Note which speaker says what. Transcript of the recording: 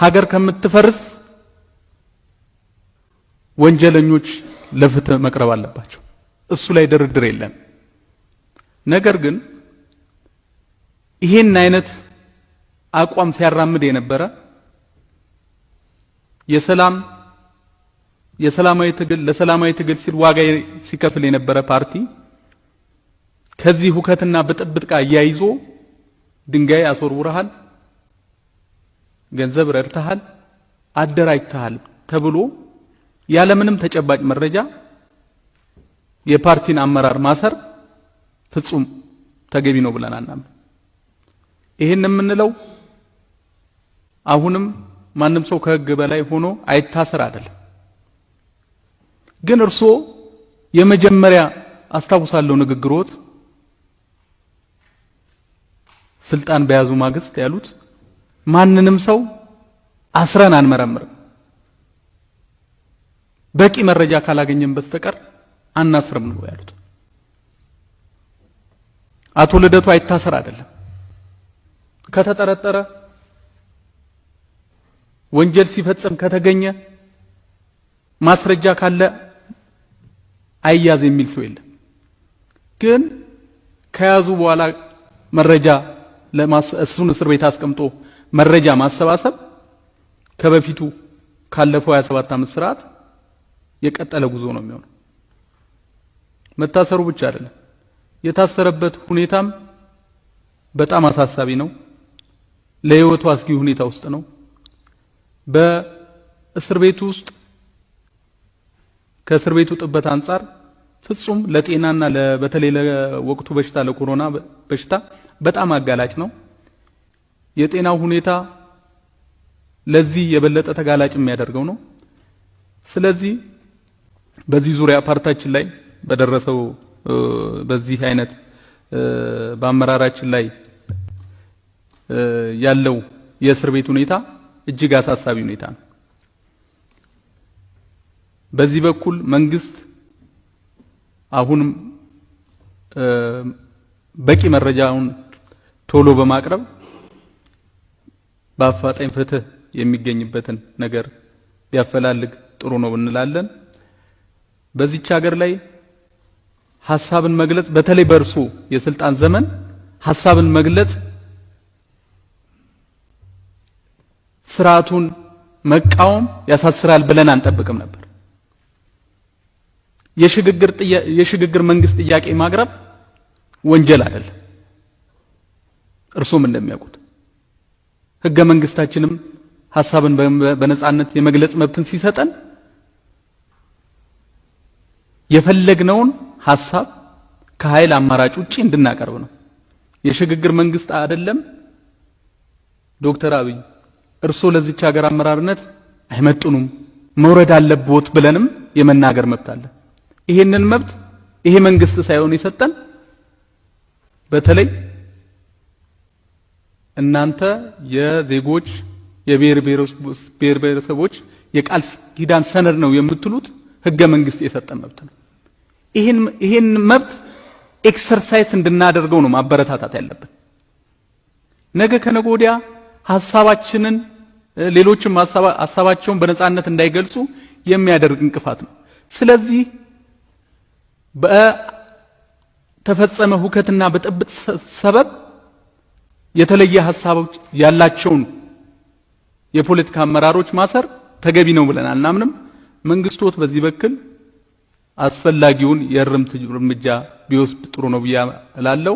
Speaker 1: ሀገር ከምትፈርስ ወንጀለኞች ለፍትህ መቅረብ አለባቸው። እሱ ላይ ድርድር የለም። ነገር ግን ይሄን አይነት አቋም ሲያራምድ የነበረ የሰላም የሰላማዊ ትግል ለሰላማዊ ትግል ሲል ዋጋ ሲከፍል የነበረ ፓርቲ ከዚህ ሁከትና ብጥብጥ ጋር እያይዞ ድንጋይ አስወርውረሃል፣ ገንዘብ ረድተሃል፣ አደራጅተሃል ተብሎ ያለምንም ተጨባጭ መረጃ የፓርቲን አመራር ማሰር ፍጹም ተገቢ ነው ብለን አናምን። ይሄን የምንለው አሁንም ማንም ሰው ከሕግ በላይ ሆኖ አይታሰር አይደለም። ግን እርስዎ የመጀመሪያ አስታውሳለሁ ንግግሮት ስልጣን በያዙ ማግስት ያሉት ማንንም ሰው አስረን አንመረምርም፣ በቂ መረጃ ካላገኘን በስተቀር አናስርም ነው ያሉት። አቶ ልደቱ አይታሰር አይደለም ከተጠረጠረ ወንጀል ሲፈጽም ከተገኘ ማስረጃ ካለ አይያዝ የሚል ሰው የለም። ግን ከያዙ በኋላ መረጃ እሱን እስር ቤት አስቀምጦ መረጃ ማሰባሰብ ከበፊቱ ካለፈው 27 ዓመት ስርዓት የቀጠለ ጉዞ ነው የሚሆነው። መታሰሩ ብቻ አይደለም፣ የታሰረበት ሁኔታም በጣም አሳሳቢ ነው። ለሕይወቱ አስጊ ሁኔታ ውስጥ ነው። በእስር ቤቱ ውስጥ ከእስር ቤቱ ጥበት አንጻር ፍጹም ለጤናና በተለይ ለወቅቱ በሽታ ለኮሮና በሽታ በጣም አጋላጭ ነው። የጤናው ሁኔታ ለዚህ የበለጠ ተጋላጭ የሚያደርገው ነው። ስለዚህ በዚህ ዙሪያ ፓርታችን ላይ በደረሰው በዚህ አይነት በአመራራችን ላይ ያለው የእስር ቤት ሁኔታ እጅግ አሳሳቢ ሁኔታ ነው። በዚህ በኩል መንግስት አሁንም በቂ መረጃውን ቶሎ በማቅረብ በአፋጣኝ ፍትህ የሚገኝበትን ነገር ቢያፈላልግ ጥሩ ነው እንላለን። በዚች ሀገር ላይ ሀሳብን መግለጽ በተለይ በእርሱ የስልጣን ዘመን ሀሳብን መግለጽ ስርዓቱን መቃወም ያሳስራል ብለን አንጠብቅም ነበር። የሽግግር የሽግግር መንግስት ጥያቄ ማቅረብ ወንጀል አይደለም። እርሱም እንደሚያውቁት ህገ መንግስታችንም ሀሳብን በነጻነት የመግለጽ መብትን ሲሰጠን የፈለግነውን ሀሳብ ከኃይል አማራጭ ውጪ እንድናቀርብ ነው። የሽግግር መንግስት አይደለም ዶክተር አብይ እርሶ ለዚች ሀገር አመራርነት አይመጡኑም መውረድ አለብዎት ብለንም የመናገር መብት አለ። ይሄንን መብት ይሄ መንግስት ሳይሆን የሰጠን በተለይ እናንተ የዜጎች የብሔር ብሔረሰቦች የቃል ኪዳን ሰነድ ነው የምትሉት ህገ መንግስት የሰጠን መብት ነው። ይሄን መብት exercise እንድናደርገው ነው ማበረታታት ያለብን። ነገ ከነገ ወዲያ ሀሳባችንን ሌሎችም ሀሳባቸውን በነጻነት እንዳይገልጹ የሚያደርግ እንቅፋት ነው። ስለዚህ በተፈጸመ ሁከትና ብጥብጥ ሰበብ የተለየ ሀሳቦች ያላቸውን የፖለቲካ አመራሮች ማሰር ተገቢ ነው ብለን አናምንም። መንግስቶት በዚህ በኩል አስፈላጊውን የእርምት እርምጃ ቢወስድ ጥሩ ነው ብዬ እላለሁ።